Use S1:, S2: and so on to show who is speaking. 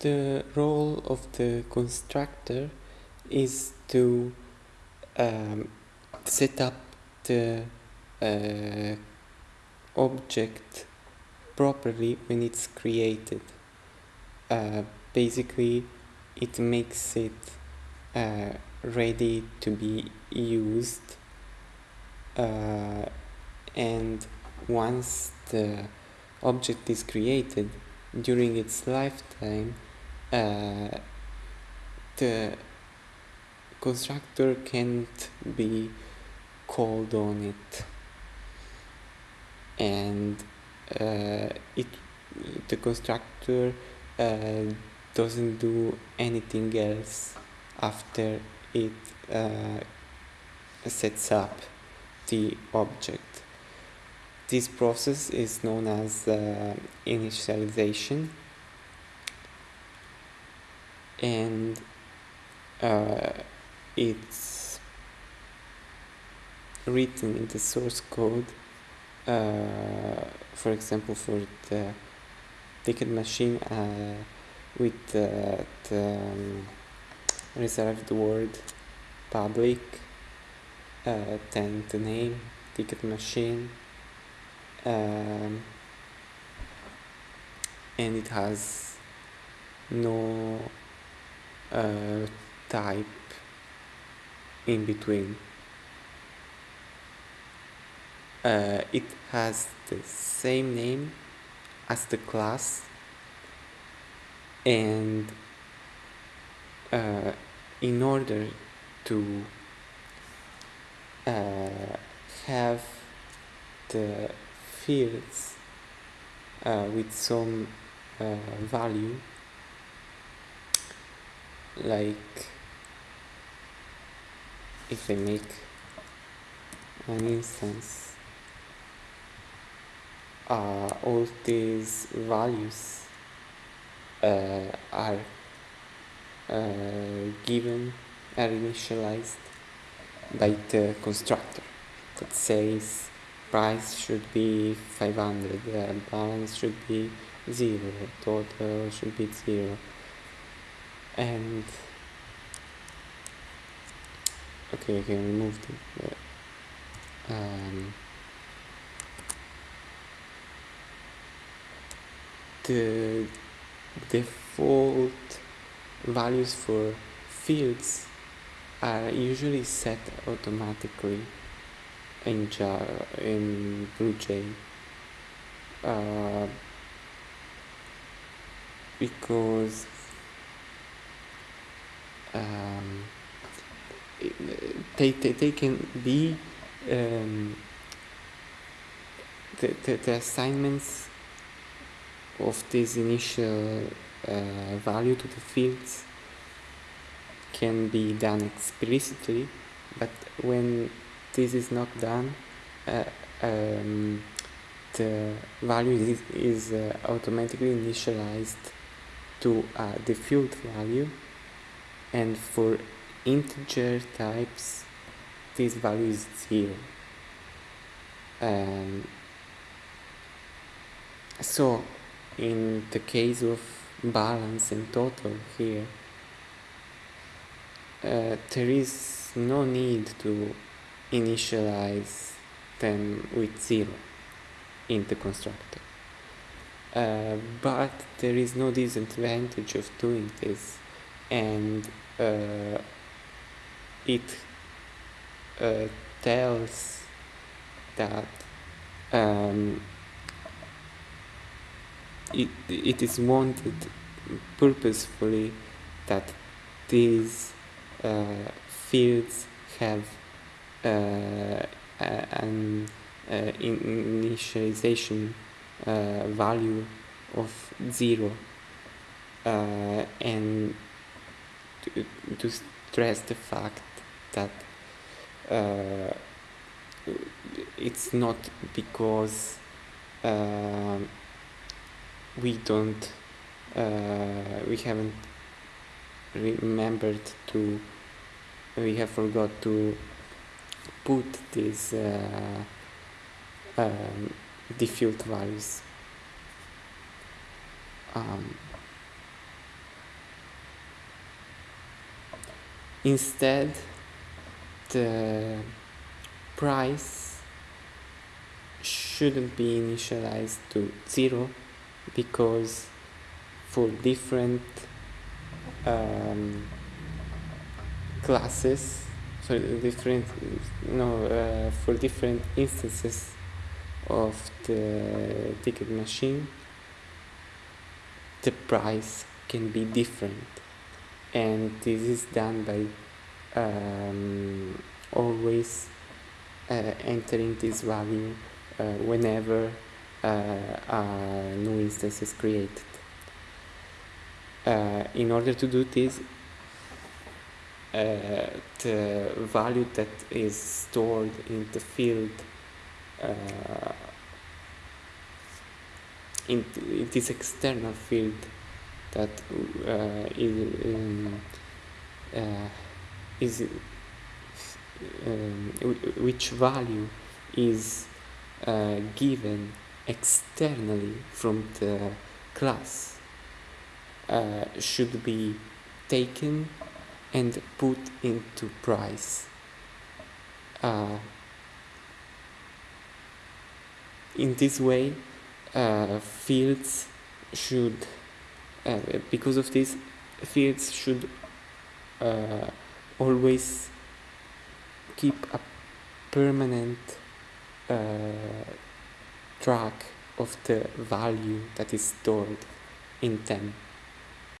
S1: the role of the constructor is to um, set up the uh, object properly when it's created. Uh, basically, it makes it uh, ready to be used uh, and once the object is created during its lifetime uh, the constructor can't be called on it and uh, it the constructor uh, doesn't do anything else after it uh, sets up the object. This process is known as uh, initialization and uh, it's written in the source code uh, for example for the ticket machine uh, with the um, reserved word public uh, then the name ticket machine um, and it has no uh, type in between. Uh, it has the same name as the class and uh, in order to uh, have the fields uh, with some uh, value like if I make an instance uh, all these values uh, are uh, given are initialized by the constructor that says price should be 500 uh, balance should be 0 total should be 0 and okay I can remove the um, the default values for fields are usually set automatically in Java, in BlueJ uh, because um, they, they, they can be um, the, the, the assignments of this initial uh, value to the fields can be done explicitly but when this is not done uh, um, the value is, is uh, automatically initialized to a default value and for integer types this value is zero. Um, so in the case of balance and total here uh, there is no need to initialize them with zero in the constructor. Uh, but there is no disadvantage of doing this and uh, it uh, tells that um, it, it is wanted purposefully that these uh, fields have uh, an uh, initialization uh, value of zero and to, to stress the fact that uh, it's not because uh, we don't uh, we haven't remembered to we have forgot to put these uh, um, default values um, instead the price shouldn't be initialized to zero because for different um, classes for different no uh, for different instances of the ticket machine the price can be different and this is done by um, always uh, entering this value uh, whenever uh, a new instance is created. Uh, in order to do this, uh, the value that is stored in the field in, in, this external field that is, um, is um, which value is uh, given externally from the class uh, should be taken and put into price. Uh, in this way, uh, fields should, uh, because of this, fields should uh, always keep a permanent uh, track of the value that is stored in them.